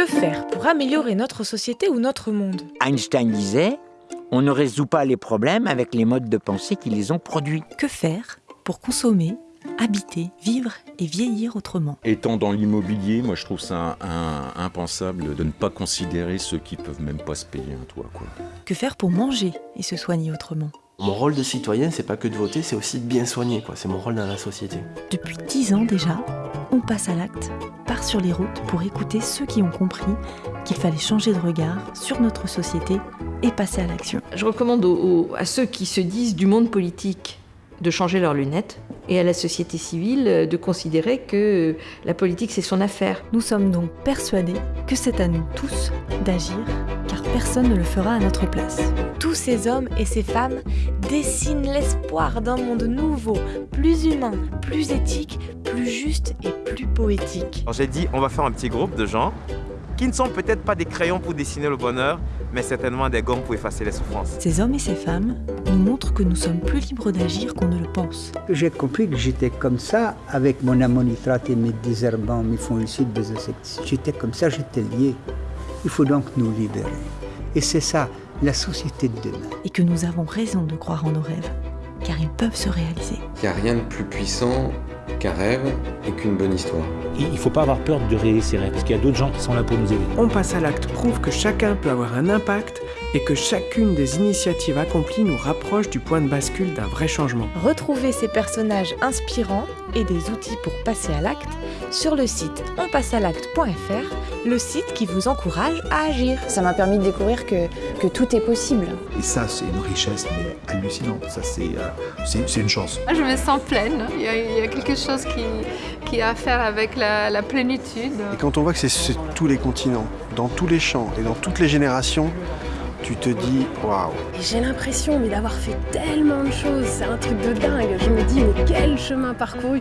Que faire pour améliorer notre société ou notre monde Einstein disait on ne résout pas les problèmes avec les modes de pensée qui les ont produits. Que faire pour consommer, habiter, vivre et vieillir autrement? Étant dans l'immobilier, moi je trouve ça un- impensable de ne pas considérer ceux qui peuvent même pas se payer un toit. Quoi. Que faire pour manger et se soigner autrement? Mon rôle de citoyen, c'est pas que de voter, c'est aussi de bien soigner, quoi. C'est mon rôle dans la société. Depuis dix ans déjà, on passe à l'acte, part sur les routes pour écouter ceux qui ont compris qu'il fallait changer de regard sur notre société et passer à l'action. Je recommande aux- aux- à ceux qui se disent du monde politique de changer leurs lunettes et à la société civile euh, de considérer que euh, la politique c'est son affaire. Nous sommes donc persuadés que c'est à nous tous d'agir, personne ne le fera à notre place. Tous ces hommes et ces femmes dessinent l'espoir d'un monde nouveau, plus humain, plus éthique, plus juste et plus poétique. J'ai dit, on va faire un petit groupe de gens qui ne sont peut-être pas des crayons pour dessiner le bonheur, mais certainement des gommes pour effacer les souffrances. Ces hommes et ces femmes nous montrent que nous sommes plus libres d'agir qu'on ne le pense. J'ai compris que j'étais comme ça avec mon ammonitrate et mes désherbants, mes fongicides, mes insecticides. J'étais comme ça, j'étais lié. Il faut donc nous libérer. Et c'est ça, la société de demain. Et que nous avons raison de croire en nos rêves, car ils peuvent se réaliser. Il n'y a rien de plus puissant qu'un rêve et qu'une bonne histoire. Il ne faut pas avoir peur de réaliser ses rêves, parce qu'il y a d'autres gens qui sont là pour nous aider. On passe à l'acte prouve que chacun peut avoir un impact et que chacune des initiatives accomplies nous rapproche du point de bascule d'un vrai changement. Retrouvez ces personnages inspirants et des outils pour passer à l'acte sur le site onpassealacte.fr, le site qui vous encourage à agir. Ça m'a permis de découvrir que, que tout est possible. Et ça, c'est une richesse mais hallucinante. Ça, c'est euh, une chance. Je me sens pleine. Il y a, il y a quelque chose qui, qui a à faire avec la, la plénitude. Et quand on voit que c'est tous les continents, dans tous les champs et dans toutes les générations, tu te dis waouh. J'ai l'impression d'avoir fait tellement de choses, c'est un truc de dingue. Je me dis mais quel chemin parcouru